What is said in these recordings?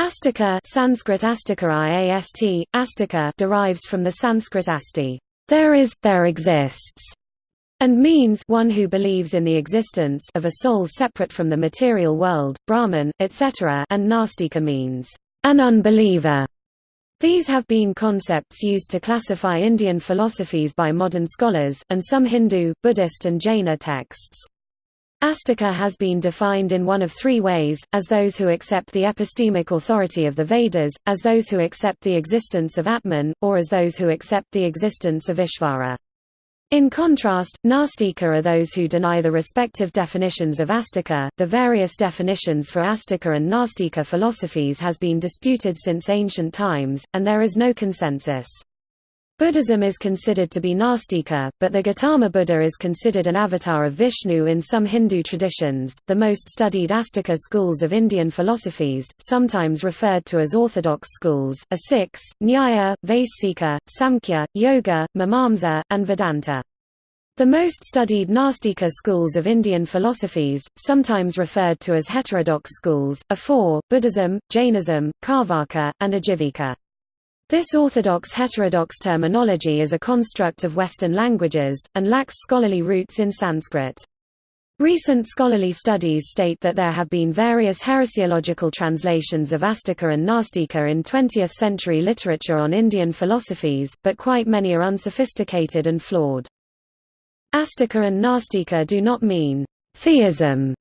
Astika Sanskrit Astika IAST, Astika derives from the Sanskrit asti, there is, there exists, and means one who believes in the existence of a soul separate from the material world, Brahman, etc. and Nastika means, an unbeliever. These have been concepts used to classify Indian philosophies by modern scholars, and some Hindu, Buddhist and Jaina texts. Astika has been defined in one of three ways, as those who accept the epistemic authority of the Vedas, as those who accept the existence of Atman, or as those who accept the existence of Ishvara. In contrast, Nastika are those who deny the respective definitions of Astika. The various definitions for Astika and Nastika philosophies has been disputed since ancient times, and there is no consensus. Buddhism is considered to be Nastika, but the Gautama Buddha is considered an avatar of Vishnu in some Hindu traditions. The most studied Astika schools of Indian philosophies, sometimes referred to as orthodox schools, are six: Nyaya, Vaisika, Samkhya, Yoga, Mimamsa, and Vedanta. The most studied Nastika schools of Indian philosophies, sometimes referred to as heterodox schools, are four: Buddhism, Jainism, Carvaka, and Ajivika. This orthodox-heterodox terminology is a construct of Western languages, and lacks scholarly roots in Sanskrit. Recent scholarly studies state that there have been various heresiological translations of Astika and Nastika in 20th-century literature on Indian philosophies, but quite many are unsophisticated and flawed. Astika and Nastika do not mean theism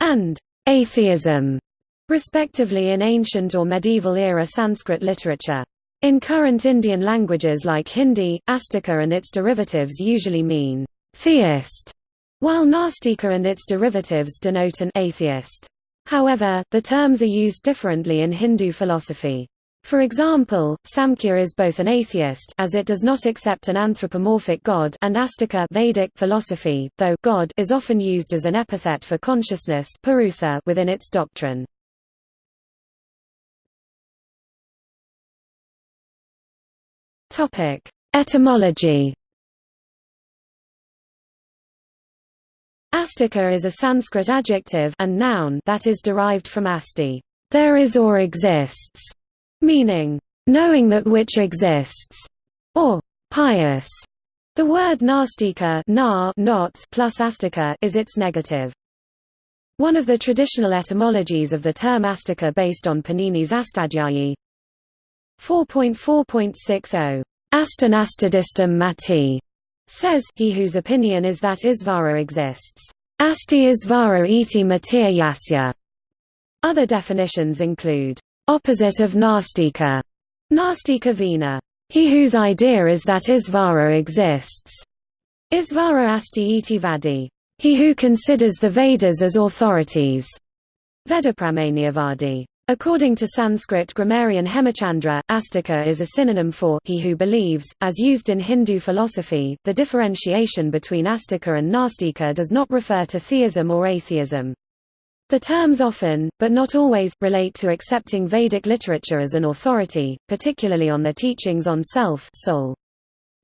and atheism, respectively in ancient or medieval era Sanskrit literature. In current Indian languages like Hindi, Astika and its derivatives usually mean theist, while Nastika and its derivatives denote an atheist. However, the terms are used differently in Hindu philosophy. For example, Samkhya is both an atheist as it does not accept an anthropomorphic god and Astika Vedic philosophy, though god is often used as an epithet for consciousness purusa within its doctrine. Topic: Etymology. Astika is a Sanskrit adjective and noun that is derived from asti, there is or exists, meaning knowing that which exists, or pious. The word nastika na not plus astika is its negative. One of the traditional etymologies of the term astika based on Panini's Astadhyayi 4.4.60 Astanastadistam mati says he whose opinion is that Isvara exists. Asti Isvara iti yasya. Other definitions include opposite of Nastika, Nastika Vina, he whose idea is that Isvara exists. Isvara asti iti vadi, he who considers the Vedas as authorities. Vedapramanyavadi. According to Sanskrit grammarian Hemachandra, astika is a synonym for he who believes. As used in Hindu philosophy, the differentiation between astika and nastika does not refer to theism or atheism. The terms often, but not always, relate to accepting Vedic literature as an authority, particularly on the teachings on self soul.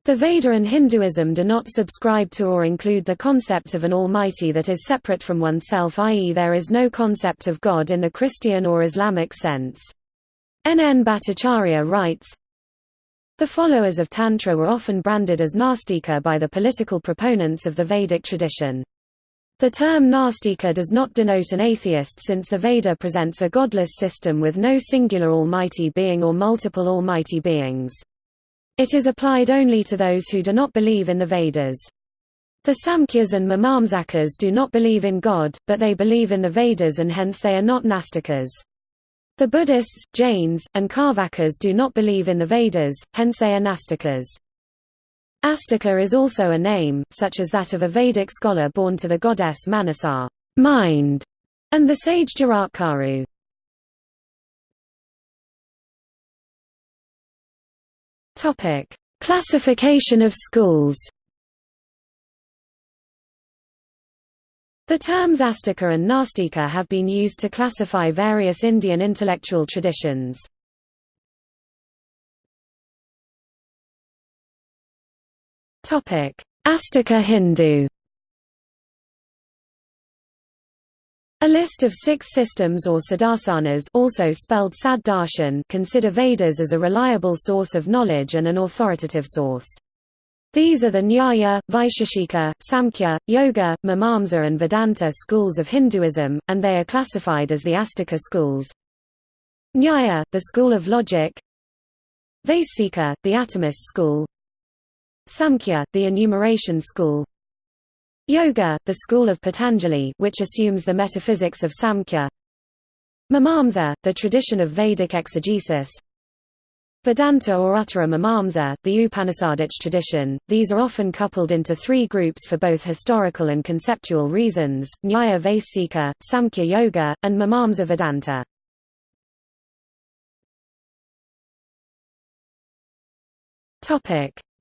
The Veda and Hinduism do not subscribe to or include the concept of an almighty that is separate from oneself i.e. there is no concept of God in the Christian or Islamic sense. N. N. Bhattacharya writes, The followers of Tantra were often branded as Nastika by the political proponents of the Vedic tradition. The term Nastika does not denote an atheist since the Veda presents a godless system with no singular almighty being or multiple almighty beings. It is applied only to those who do not believe in the Vedas. The Samkhyas and Mimamsakas do not believe in God, but they believe in the Vedas and hence they are not Nastikas. The Buddhists, Jains, and Carvakas do not believe in the Vedas, hence they are Nastikas. Astika is also a name, such as that of a Vedic scholar born to the goddess Manasa mind", and the sage Jaratkaru. Topic: Classification of schools. The terms Astika and Nastika have been used to classify various Indian intellectual traditions. Astika Hindu. A list of six systems or sadhasanas also spelled Saddarshan consider Vedas as a reliable source of knowledge and an authoritative source. These are the Nyaya, Vaisheshika, Samkhya, Yoga, Mimamsa and Vedanta schools of Hinduism, and they are classified as the Astika schools. Nyaya, the school of logic Vaisika, the atomist school Samkhya, the enumeration school Yoga, the school of Patanjali which assumes the metaphysics of Samkhya. Mimamsa, the tradition of Vedic exegesis. Vedanta or Uttara Mimamsa, the Upanishadic tradition, these are often coupled into three groups for both historical and conceptual reasons, Nyaya Vaisika, Samkhya Yoga, and Mimamsa Vedanta.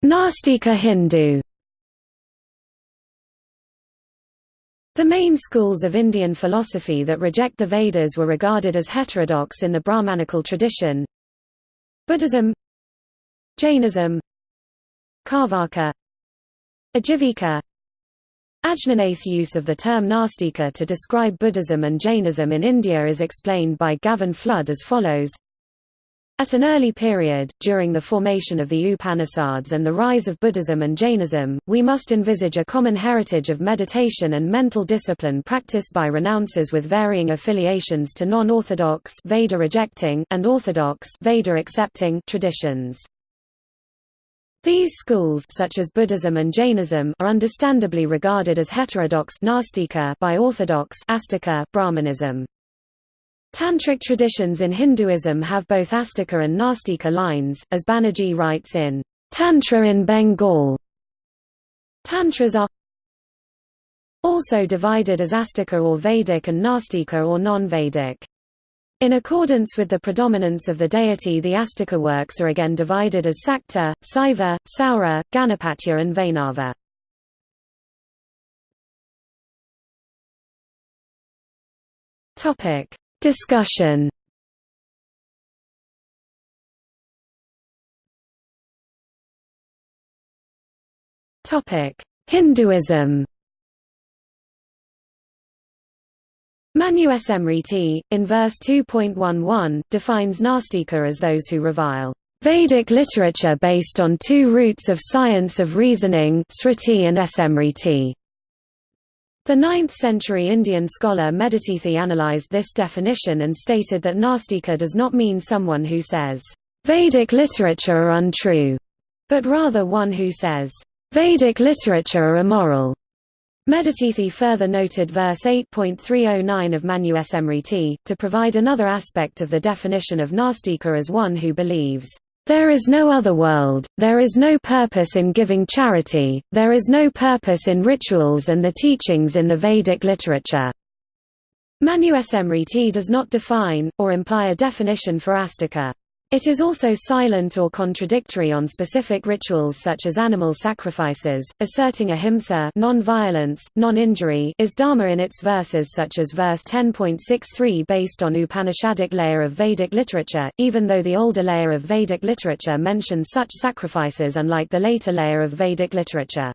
Nastika Hindu The main schools of Indian philosophy that reject the Vedas were regarded as heterodox in the Brahmanical tradition. Buddhism Jainism Carvaka Ajivika Ajnanath use of the term Nastika to describe Buddhism and Jainism in India is explained by Gavin Flood as follows at an early period, during the formation of the Upanishads and the rise of Buddhism and Jainism, we must envisage a common heritage of meditation and mental discipline practiced by renouncers with varying affiliations to non-orthodox Veda-rejecting and orthodox Veda-accepting traditions. These schools such as Buddhism and Jainism are understandably regarded as heterodox by orthodox Brahmanism. Tantric traditions in Hinduism have both Astika and Nastika lines, as Banerjee writes in Tantra in Bengal. Tantras are also divided as Astika or Vedic and Nastika or non-Vedic. In accordance with the predominance of the deity the Astika works are again divided as Sakta, Saiva, Saura, Ganapatya and Vaishnava. Topic Discussion. Topic: Hinduism. Manu Smriti, in verse 2.11, defines Nastika as those who revile Vedic literature based on two roots of science of reasoning Sruti and Smriti. The 9th-century Indian scholar Medhatithi analyzed this definition and stated that Nastika does not mean someone who says, "'Vedic literature are untrue", but rather one who says, "'Vedic literature are immoral". Medhatithi further noted verse 8.309 of Manu Smriti, to provide another aspect of the definition of Nastika as one who believes, there is no other world, there is no purpose in giving charity, there is no purpose in rituals and the teachings in the Vedic literature. Manu Smriti does not define, or imply a definition for astika. It is also silent or contradictory on specific rituals such as animal sacrifices, asserting ahimsa non-violence, non-injury is dharma in its verses such as verse 10.63 based on Upanishadic layer of Vedic literature, even though the older layer of Vedic literature mentions such sacrifices unlike the later layer of Vedic literature.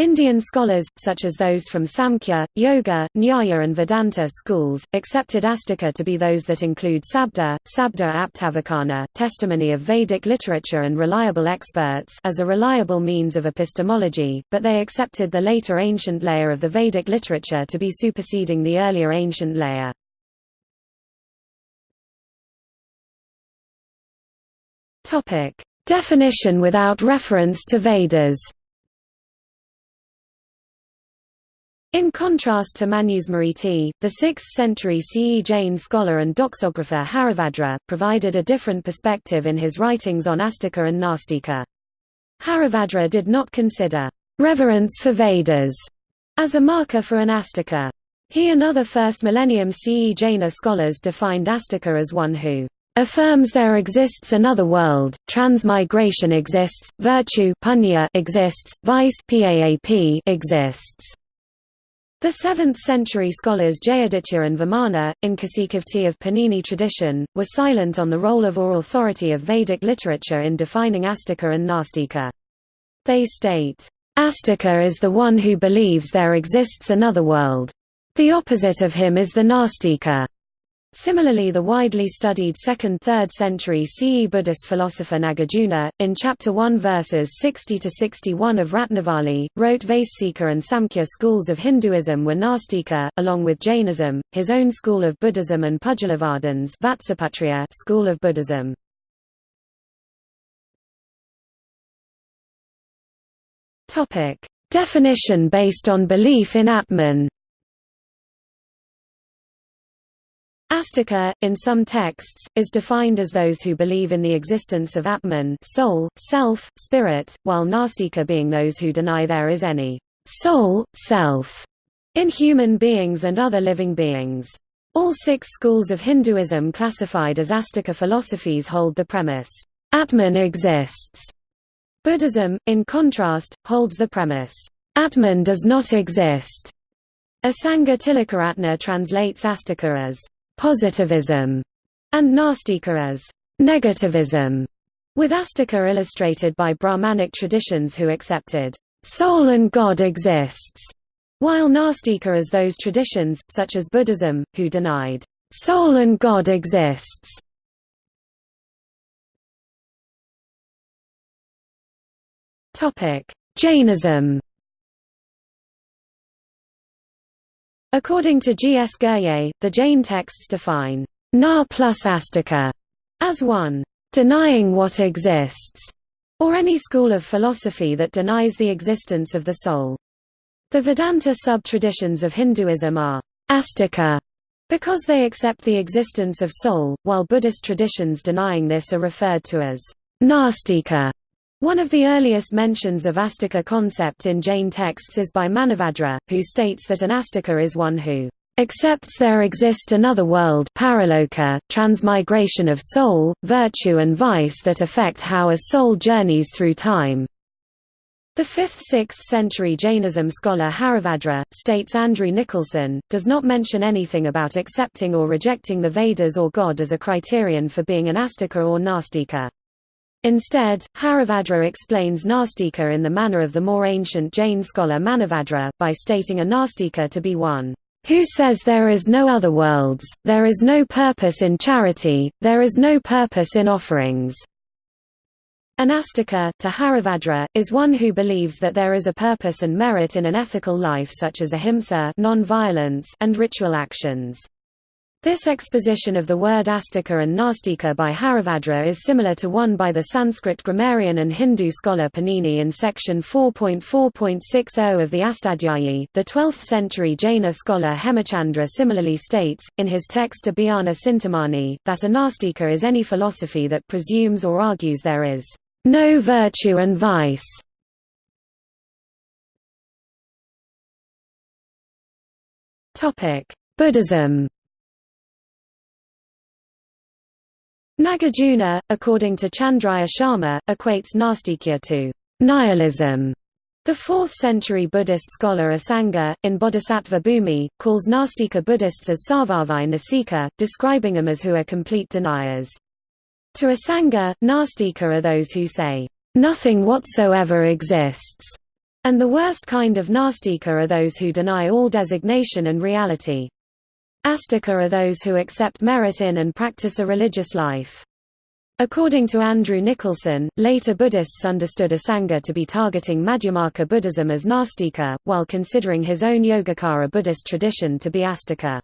Indian scholars, such as those from Samkhya, Yoga, Nyaya and Vedanta schools, accepted Astika to be those that include Sabda, Sabda Aptavacana, testimony of Vedic literature and reliable experts as a reliable means of epistemology, but they accepted the later ancient layer of the Vedic literature to be superseding the earlier ancient layer. Definition without reference to Vedas In contrast to Manusmriti, the 6th-century CE Jain scholar and doxographer Haribhadra, provided a different perspective in his writings on Astika and Nastika. Haribhadra did not consider reverence for Vedas as a marker for an Astika. He and other first millennium CE Jaina scholars defined Astika as one who affirms there exists another world, transmigration exists, virtue punya exists, vice exists. The 7th-century scholars Jayaditya and Vamana, in Kasikavrtti of Panini tradition, were silent on the role of or authority of Vedic literature in defining Astika and Nastika. They state, "...Astika is the one who believes there exists another world. The opposite of him is the Nastika. Similarly the widely studied 2nd–3rd century CE Buddhist philosopher Nagarjuna, in Chapter 1 verses 60–61 of Ratnavali, wrote Vaisika and Samkhya schools of Hinduism were Nastika, along with Jainism, his own school of Buddhism and Pudgalavadins school of Buddhism. Definition based on belief in Atman Astika, in some texts, is defined as those who believe in the existence of Atman soul, self, spirit, while Nastika being those who deny there is any soul, self, in human beings and other living beings. All six schools of Hinduism classified as Astika philosophies hold the premise, Atman exists. Buddhism, in contrast, holds the premise, Atman does not exist. Asanga Tilakaratne translates Astika as positivism, and Nastika as negativism, with Astika illustrated by Brahmanic traditions who accepted soul and God exists, while Nastika as those traditions, such as Buddhism, who denied soul and God exists. Jainism According to G. S. Ghurye, the Jain texts define na plus astika as one denying what exists, or any school of philosophy that denies the existence of the soul. The Vedanta sub-traditions of Hinduism are astika because they accept the existence of soul, while Buddhist traditions denying this are referred to as nastika. One of the earliest mentions of astika concept in Jain texts is by Manibhadra, who states that an astika is one who accepts there exist another world paraloka, transmigration of soul, virtue and vice that affect how a soul journeys through time. The 5th–6th century Jainism scholar Haribhadra, states Andrew Nicholson, does not mention anything about accepting or rejecting the Vedas or God as a criterion for being an astika or nastika. Instead, Haribhadra explains Nastika in the manner of the more ancient Jain scholar Manibhadra, by stating a Nastika to be one who says there is no other worlds, there is no purpose in charity, there is no purpose in offerings. An astika, to Haribhadra, is one who believes that there is a purpose and merit in an ethical life such as ahimsa non-violence and ritual actions. This exposition of the word astika and nastika by Haribhadra is similar to one by the Sanskrit grammarian and Hindu scholar Panini in section 4.4.60 of the Astadhyayi. The 12th century Jaina scholar Hemachandra similarly states, in his text Abhidhana Cintamani, that a nastika is any philosophy that presumes or argues there is no virtue and vice. Buddhism Nagarjuna, according to Chandradhar Sharma, equates Nastikya to nihilism. The 4th-century Buddhist scholar Asanga, in Bodhisattva Bhumi, calls Nastika Buddhists as Sarvavai Nasika, describing them as who are complete deniers. To Asanga, Nastika are those who say, "...nothing whatsoever exists", and the worst kind of Nastika are those who deny all designation and reality. Astika are those who accept merit in and practice a religious life. According to Andrew Nicholson, later Buddhists understood Asanga to be targeting Madhyamaka Buddhism as Nastika, while considering his own Yogacara Buddhist tradition to be Astika.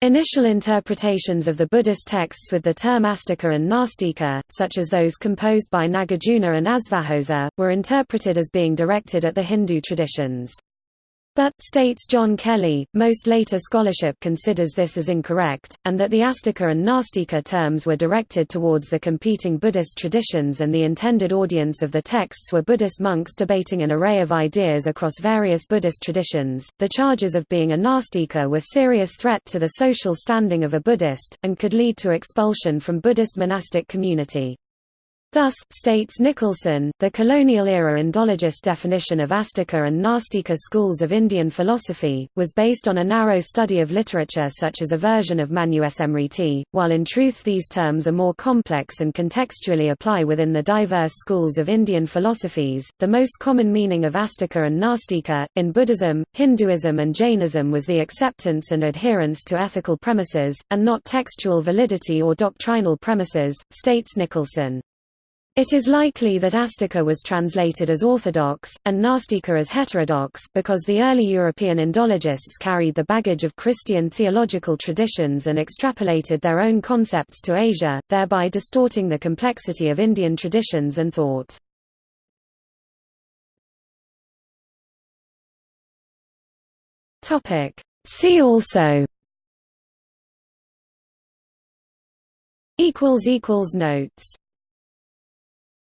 Initial interpretations of the Buddhist texts with the term astika and nastika, such as those composed by Nagarjuna and Asvaghosa, were interpreted as being directed at the Hindu traditions. But, states John Kelly, most later scholarship considers this as incorrect, and that the Astika and Nastika terms were directed towards the competing Buddhist traditions and the intended audience of the texts were Buddhist monks debating an array of ideas across various Buddhist traditions. The charges of being a Nastika were serious threat to the social standing of a Buddhist, and could lead to expulsion from Buddhist monastic community. Thus, states Nicholson, the colonial-era Indologist definition of Astika and Nastika schools of Indian philosophy, was based on a narrow study of literature such as a version of Manusmriti, while in truth these terms are more complex and contextually apply within the diverse schools of Indian philosophies. The most common meaning of Astika and Nastika, in Buddhism, Hinduism and Jainism was the acceptance and adherence to ethical premises, and not textual validity or doctrinal premises, states Nicholson. It is likely that Astika was translated as orthodox, and Nastika as heterodox because the early European Indologists carried the baggage of Christian theological traditions and extrapolated their own concepts to Asia, thereby distorting the complexity of Indian traditions and thought. See also. Notes